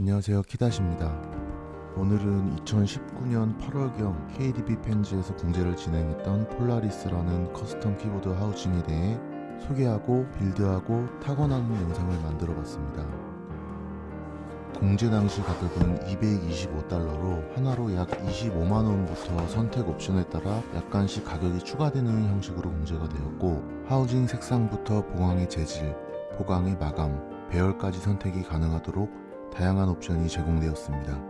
안녕하세요. 키다시입니다. 오늘은 2019년 8월경 KBDfans에서 공제를 진행했던 폴라리스라는 custom 키보드 하우징에 대해 소개하고 build하고 타건하는 영상을 만들어 봤습니다. 공제 당시 가격은 225달러로 하나로 약 25만원부터 선택 옵션에 따라 약간씩 가격이 추가되는 형식으로 공제가 되었고 하우징 색상부터 보강의 재질, 보강의 마감, 배열까지 선택이 가능하도록 다양한 옵션이 제공되었습니다.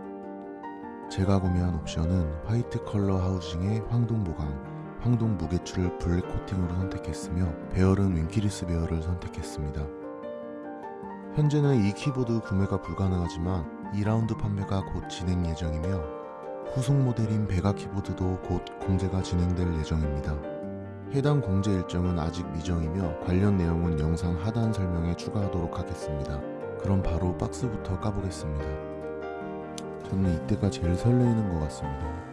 제가 구매한 옵션은 화이트 컬러 하우징의 황동 보강, 황동 무게추를 블랙 코팅으로 선택했으며 배열은 winkeyless 배열을 선택했습니다. 현재는 이 키보드 구매가 불가능하지만 2라운드 판매가 곧 진행 예정이며 후속 모델인 베가 키보드도 곧 공제가 진행될 예정입니다. 해당 공제 일정은 아직 미정이며 관련 내용은 영상 하단 설명에 추가하도록 하겠습니다. 그럼 바로 박스부터 까보겠습니다. 저는 이때가 제일 설레이는 것 같습니다.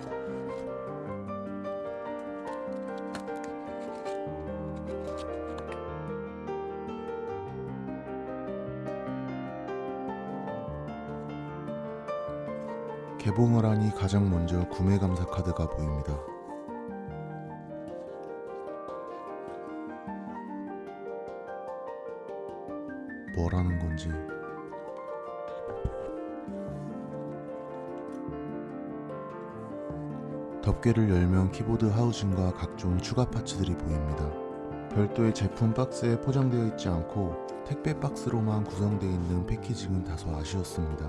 개봉을 하니 가장 먼저 구매 감사 카드가 보입니다. 뭐라는 건지 덮개를 열면 키보드 하우징과 각종 추가 파츠들이 보입니다. 별도의 제품 박스에 포장되어 있지 않고 택배 박스로만 구성되어 있는 패키징은 다소 아쉬웠습니다.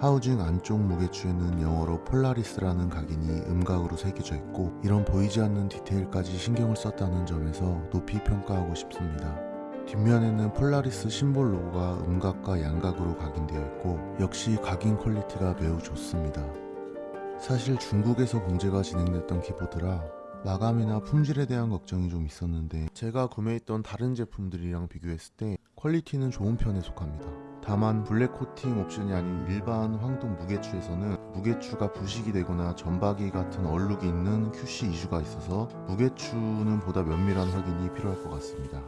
하우징 안쪽 무게추에는 영어로 폴라리스라는 각인이 음각으로 새겨져 있고 이런 보이지 않는 디테일까지 신경을 썼다는 점에서 높이 평가하고 싶습니다. 뒷면에는 폴라리스 심볼 로고가 음각과 양각으로 각인되어 있고 역시 각인 quality가 매우 좋습니다. 사실 중국에서 공제가 진행됐던 키보드라 마감이나 품질에 대한 걱정이 좀 있었는데 제가 구매했던 다른 제품들이랑 비교했을 때 quality는 좋은 편에 속합니다. 다만 블랙 코팅 옵션이 아닌 일반 황동 무게추에서는 무게추가 부식이 되거나 점박이 같은 얼룩이 있는 QC 이슈가 있어서 무게추는 보다 면밀한 확인이 필요할 것 같습니다.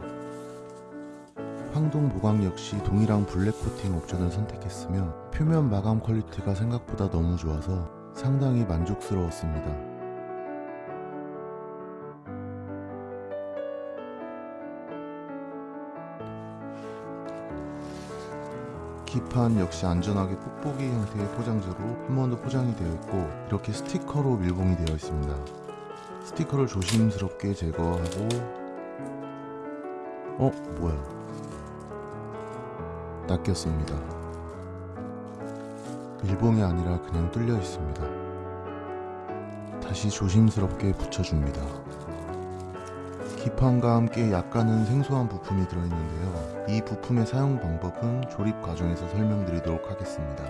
황동 보강 역시 동일한 블랙 코팅 옵션을 선택했으며 표면 마감 quality가 생각보다 너무 좋아서 상당히 만족스러웠습니다. 기판 역시 안전하게 뽁뽁이 형태의 포장재로 한 번 더 포장이 되어 있고 이렇게 스티커로 밀봉이 되어 있습니다. 스티커를 조심스럽게 제거하고 어? 뭐야? 낚였습니다. 밀봉이 아니라 그냥 뚫려 있습니다. 다시 조심스럽게 붙여줍니다. 기판과 함께 약간은 생소한 부품이 들어있는데요. 이 부품의 사용 방법은 조립 과정에서 설명드리도록 하겠습니다.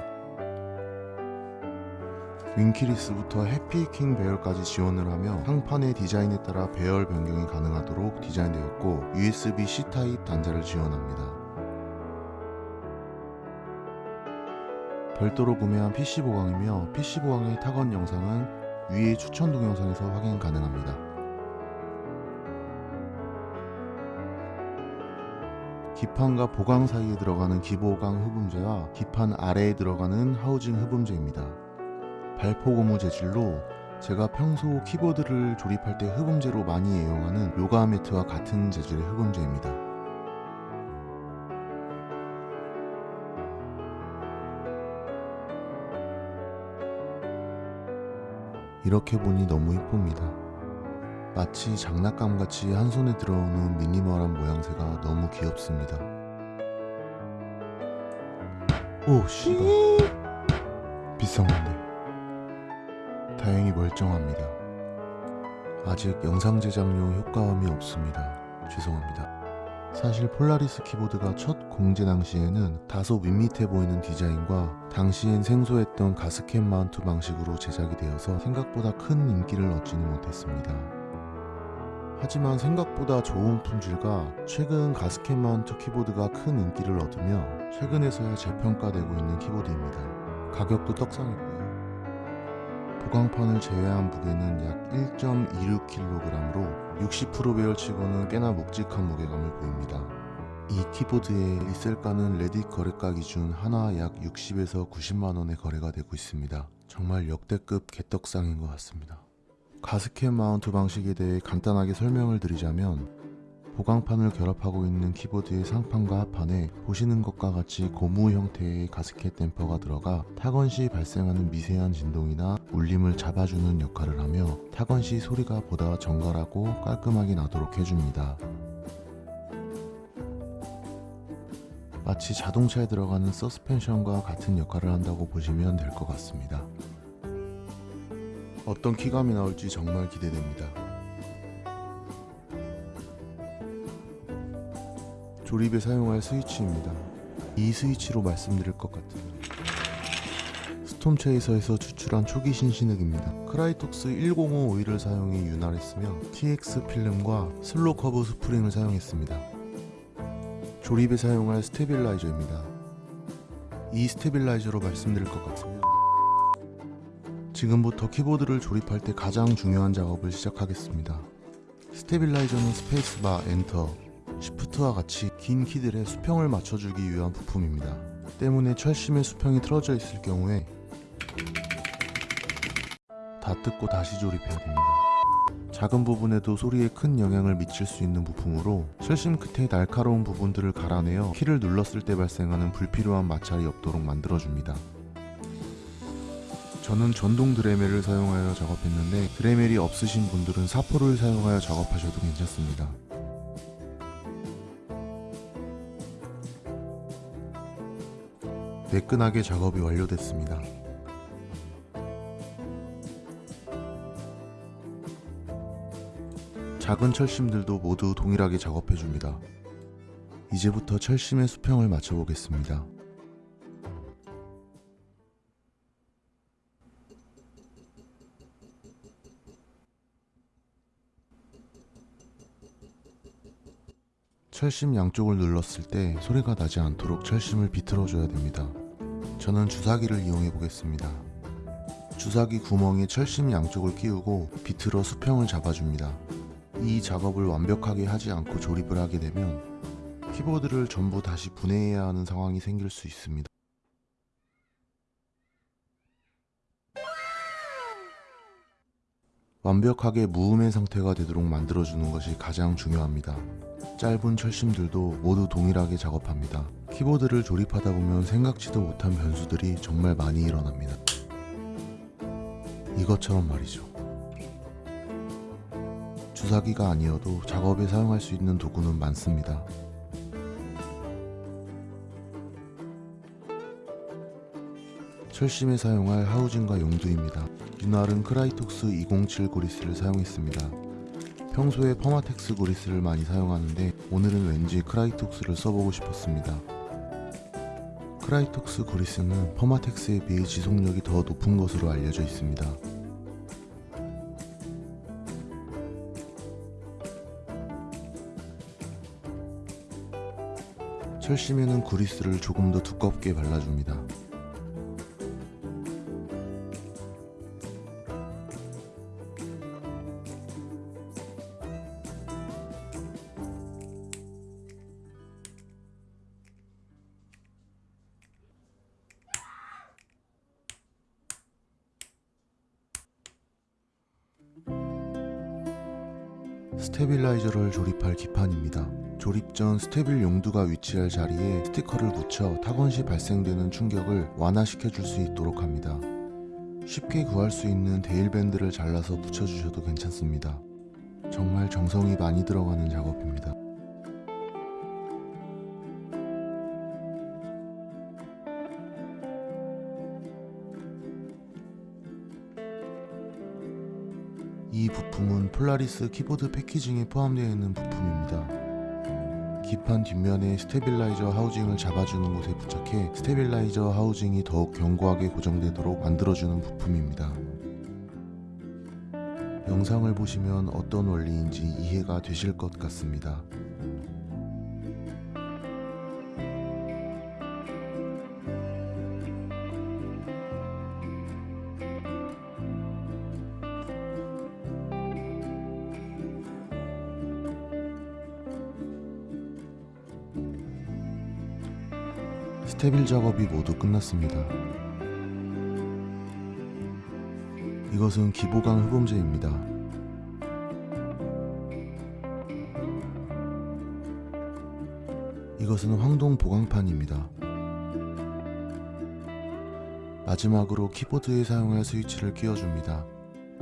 윙키리스부터 해피킹 배열까지 지원을 하며 상판의 디자인에 따라 배열 변경이 가능하도록 디자인되었고 USB-C 타입 단자를 지원합니다. 별도로 구매한 PC 보강이며 PC 보강의 타건 영상은 위의 추천 동영상에서 확인 가능합니다. 기판과 보강 사이에 들어가는 기보강 흡음재와 기판 아래에 들어가는 하우징 흡음재입니다. 발포 고무 재질로 제가 평소 키보드를 조립할 때 흡음재로 많이 애용하는 요가 매트와 같은 재질의 흡음재입니다. 이렇게 보니 너무 이쁩니다. 마치 장난감같이 한 손에 들어오는 미니멀한 모양새가 너무 귀엽습니다. 오 씨발 비싼 건데 다행히 멀쩡합니다. 아직 영상 제작용 효과음이 없습니다. 죄송합니다. 사실 폴라리스 키보드가 첫 공제 당시에는 다소 밋밋해 보이는 디자인과 당시엔 생소했던 가스켓 마운트 방식으로 제작이 되어서 생각보다 큰 인기를 얻지는 못했습니다. 하지만 생각보다 좋은 품질과 최근 가스켓 마운트 키보드가 큰 인기를 얻으며 최근에서야 재평가되고 있는 키보드입니다. 가격도 떡상이고요. 보강판을 제외한 무게는 약 1.26kg으로 60% 배열치고는 꽤나 묵직한 무게감을 보입니다. 이 키보드의 리셀가는 레딧 거래가 기준 하나 약 60에서 90만 원에 거래가 되고 있습니다. 정말 역대급 개떡상인 것 같습니다. 가스켓 마운트 방식에 대해 간단하게 설명을 드리자면 보강판을 결합하고 있는 키보드의 상판과 하판에 보시는 것과 같이 고무 형태의 가스켓 댐퍼가 들어가 타건 시 발생하는 미세한 진동이나 울림을 잡아주는 역할을 하며 타건 시 소리가 보다 정갈하고 깔끔하게 나도록 해줍니다. 마치 자동차에 들어가는 서스펜션과 같은 역할을 한다고 보시면 될 것 같습니다. 어떤 키감이 나올지 정말 기대됩니다. 조립에 사용할 스위치입니다. 이 스위치로 말씀드릴 것 같으면 스톰체이서에서 추출한 초기 신신흑입니다. Krytox 105 오일을 사용해 윤활했으며 TX 필름과 slow curve 스프링을 사용했습니다. 조립에 사용할 stabilizer입니다. 이 stabilizer로 말씀드릴 것 같으면 지금부터 키보드를 조립할 때 가장 중요한 작업을 시작하겠습니다. stabilizer는 스페이스바, enter, shift와 같이 긴 키들의 수평을 맞춰주기 위한 부품입니다. 때문에 철심의 수평이 틀어져 있을 경우에 다 뜯고 다시 조립해야 됩니다. 작은 부분에도 소리에 큰 영향을 미칠 수 있는 부품으로 철심 끝에 날카로운 부분들을 갈아내어 키를 눌렀을 때 발생하는 불필요한 마찰이 없도록 만들어줍니다. 저는 전동 드레멜을 사용하여 작업했는데 드레멜이 없으신 분들은 사포를 사용하여 작업하셔도 괜찮습니다. 매끈하게 작업이 완료됐습니다. 작은 철심들도 모두 동일하게 작업해줍니다. 이제부터 철심의 수평을 맞춰보겠습니다. 철심 양쪽을 눌렀을 때 소리가 나지 않도록 철심을 비틀어 줘야 됩니다. 저는 주사기를 이용해 보겠습니다. 주사기 구멍에 철심 양쪽을 끼우고 비틀어 수평을 잡아줍니다. 이 작업을 완벽하게 하지 않고 조립을 하게 되면 키보드를 전부 다시 분해해야 하는 상황이 생길 수 있습니다. 완벽하게 무음의 상태가 되도록 만들어주는 것이 가장 중요합니다. 짧은 철심들도 모두 동일하게 작업합니다. 키보드를 조립하다 보면 생각지도 못한 변수들이 정말 많이 일어납니다. 이것처럼 말이죠. 주사기가 아니어도 작업에 사용할 수 있는 도구는 많습니다. 철심에 사용할 housing과 용두입니다. 윤활은 Krytox 207 구리스를 사용했습니다. 평소에 Permatex 구리스를 많이 사용하는데 오늘은 왠지 Krytox를 써보고 싶었습니다. Krytox 구리스는 Permatex에 비해 지속력이 더 높은 것으로 알려져 있습니다. 철심에는 구리스를 조금 더 두껍게 발라줍니다. stabilizer를 조립할 기판입니다. 조립 전 스테빌 용두가 위치할 자리에 스티커를 붙여 타건 시 발생되는 충격을 완화시켜 줄 수 있도록 합니다. 쉽게 구할 수 있는 대일밴드를 잘라서 붙여주셔도 괜찮습니다. 정말 정성이 많이 들어가는 작업입니다. 이 부품은 Polaris 키보드 packaging에 포함되어 있는 부품입니다. 기판 뒷면에 stabilizer housing을 잡아주는 곳에 부착해 stabilizer housing이 더욱 견고하게 고정되도록 만들어주는 부품입니다. 영상을 보시면 어떤 원리인지 이해가 되실 것 같습니다. 스테빌 작업이 모두 끝났습니다. 이것은 기보강 흡음재입니다. 이것은 황동 보강판입니다. 마지막으로 키보드에 사용할 스위치를 끼워줍니다.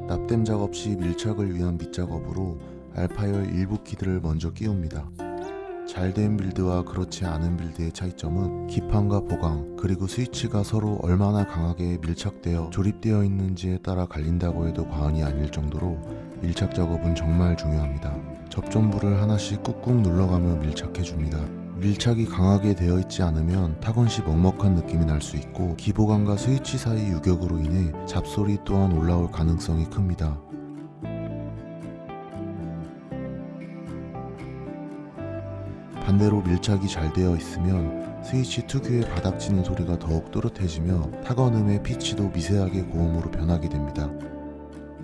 납땜 작업 시 밀착을 위한 밑작업으로 알파열 일부 키들을 먼저 끼웁니다. 잘된 빌드와 그렇지 않은 빌드의 차이점은 기판과 보강 그리고 스위치가 서로 얼마나 강하게 밀착되어 조립되어 있는지에 따라 갈린다고 해도 과언이 아닐 정도로 밀착 작업은 정말 중요합니다. 접점부를 하나씩 꾹꾹 눌러가며 밀착해줍니다. 밀착이 강하게 되어 있지 않으면 타건 시 먹먹한 느낌이 날 수 있고 기보강과 스위치 사이 유격으로 인해 잡소리 또한 올라올 가능성이 큽니다. 반대로 밀착이 잘 되어 있으면 스위치 특유의 바닥치는 소리가 더욱 또렷해지며 타건음의 피치도 미세하게 고음으로 변하게 됩니다.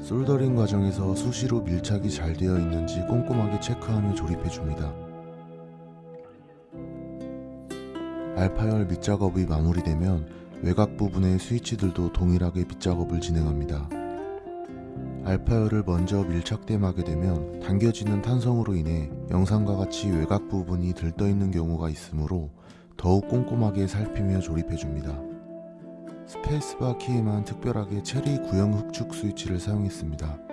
솔더링 과정에서 수시로 밀착이 잘 되어 있는지 꼼꼼하게 체크하며 조립해줍니다. 알파열 밑작업이 마무리되면 외곽 부분의 스위치들도 동일하게 밑작업을 진행합니다. 알파열을 먼저 밀착됨하게 되면 당겨지는 탄성으로 인해 영상과 같이 외곽 부분이 들떠있는 경우가 있으므로 더욱 꼼꼼하게 살피며 조립해줍니다. 스페이스바 키에만 특별하게 체리 구형 흑축 스위치를 사용했습니다.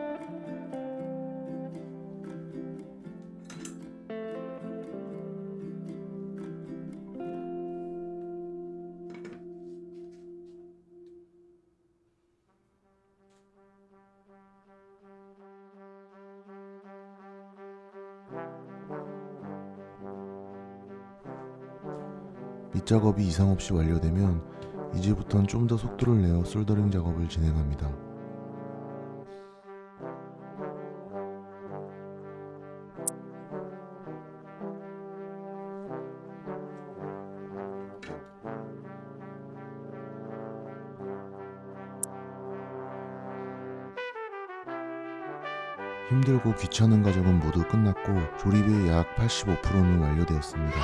밑작업이 이상 없이 완료되면 이제부턴 좀 더 속도를 내어 솔더링 작업을 진행합니다. 힘들고 귀찮은 과정은 모두 끝났고 조립의 약 85%는 완료되었습니다.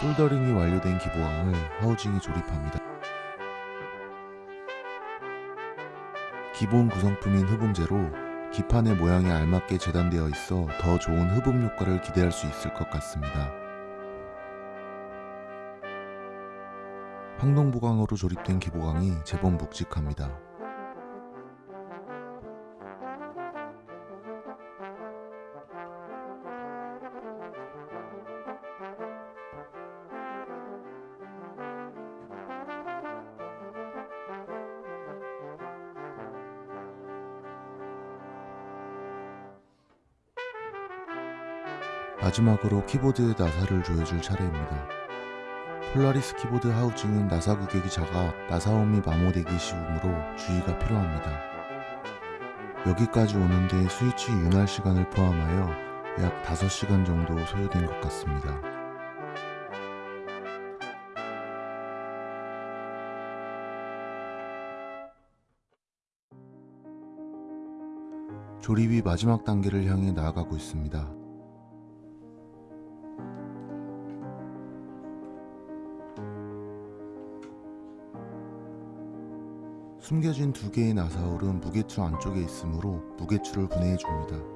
솔더링이 완료된 기보항을 하우징에 조립합니다. 기본 구성품인 흡음재로 기판의 모양에 알맞게 재단되어 있어 더 좋은 흡음 효과를 기대할 수 있을 것 같습니다. 황동보강으로 조립된 기보강이 제법 묵직합니다. 마지막으로 키보드에 나사를 조여줄 차례입니다. 폴라리스 키보드 하우징은 나사 규격이 작아 나사홈이 마모되기 쉬우므로 주의가 필요합니다. 여기까지 오는데 스위치 윤활 시간을 포함하여 약 5시간 정도 소요된 것 같습니다. 조립이 마지막 단계를 향해 나아가고 있습니다. 숨겨진 두 개의 나사울은 무게추 안쪽에 있으므로 무게추를 분해해 줍니다.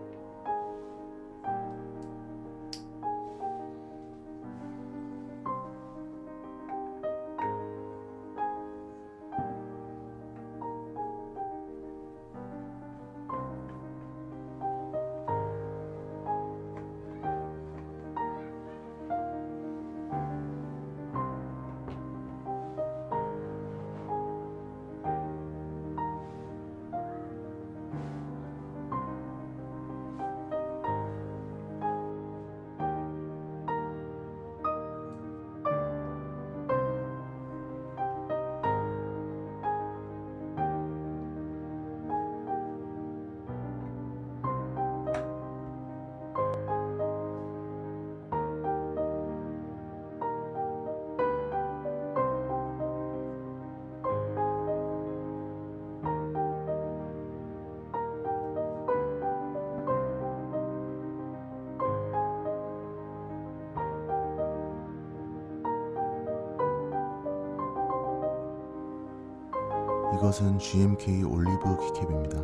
이것은 GMK 올리브 키캡입니다.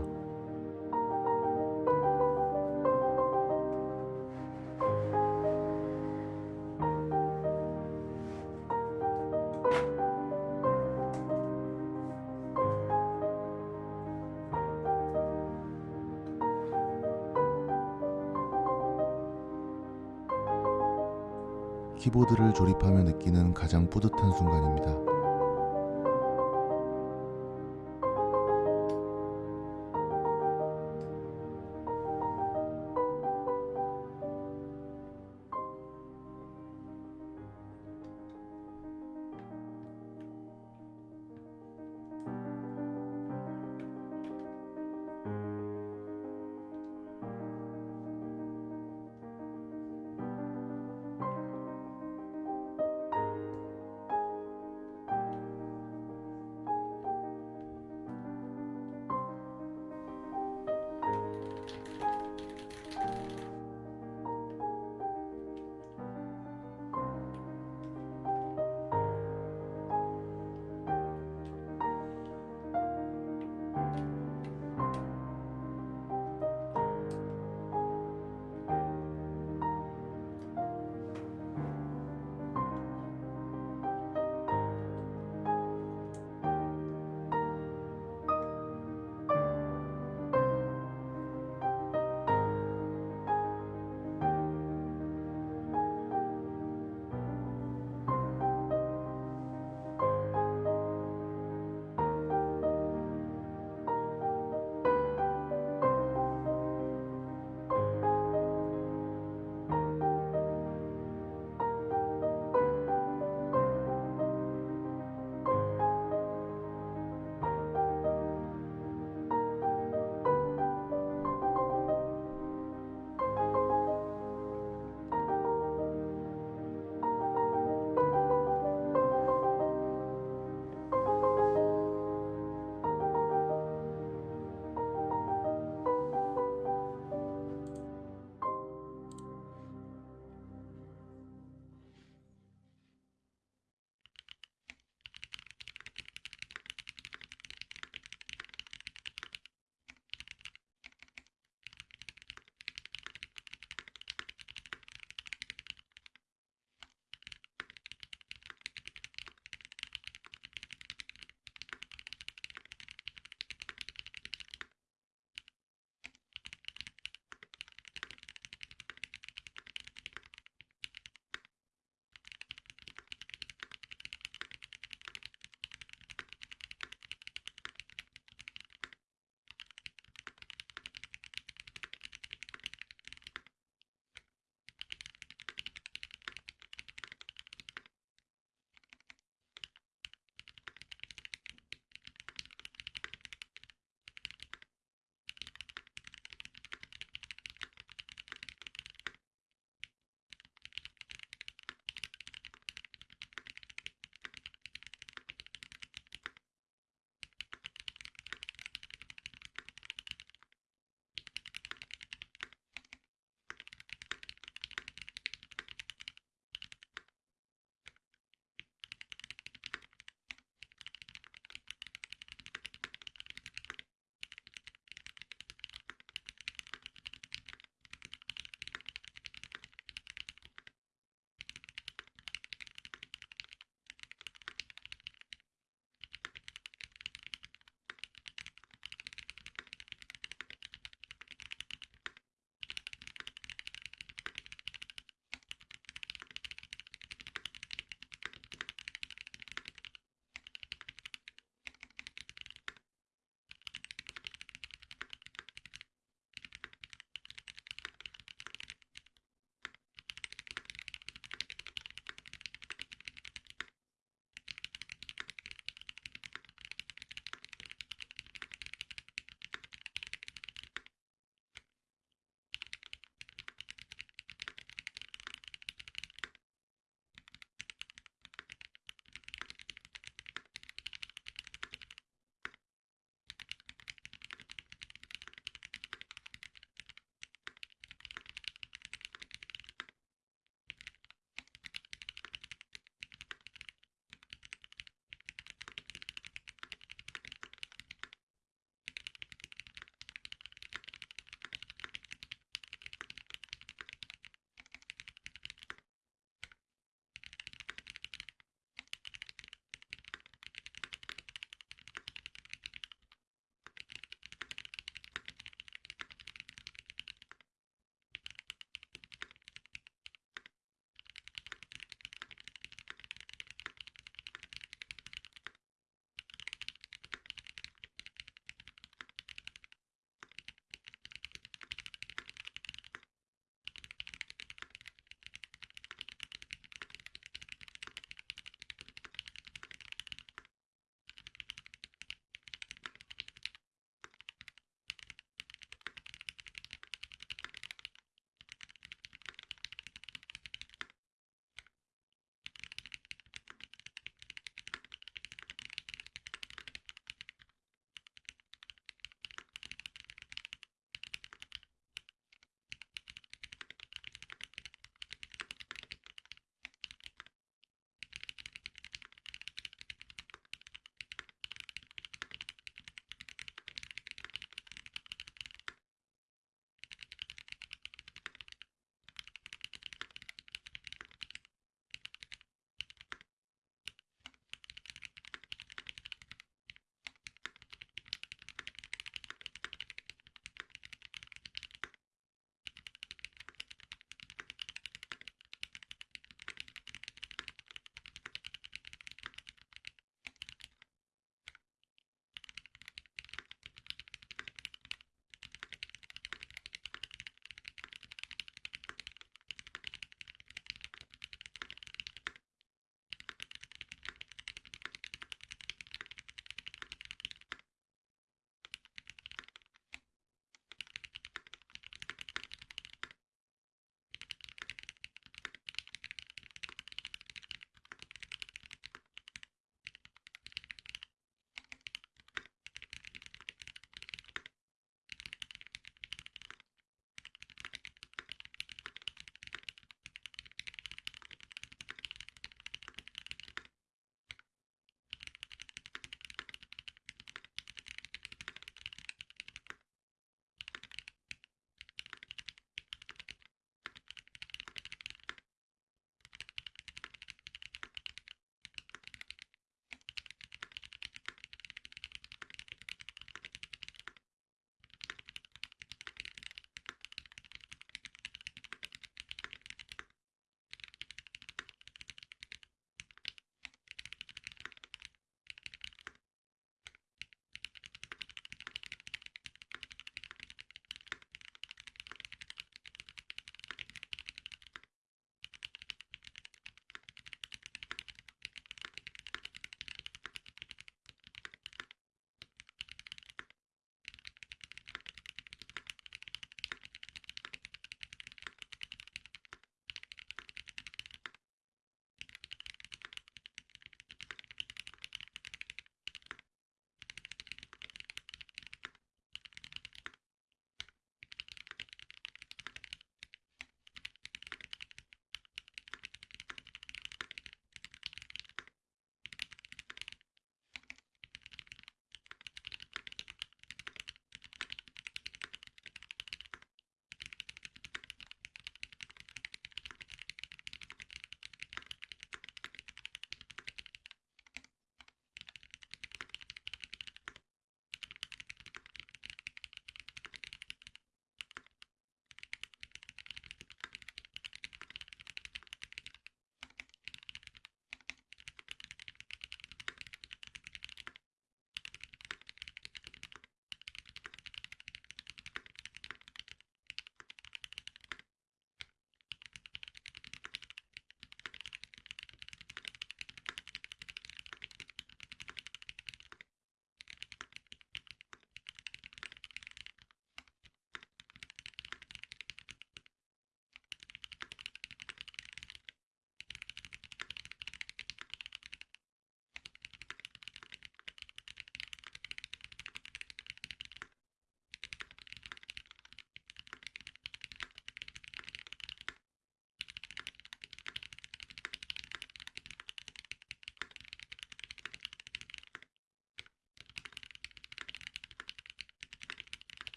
키보드를 조립하며 느끼는 가장 뿌듯한 순간입니다.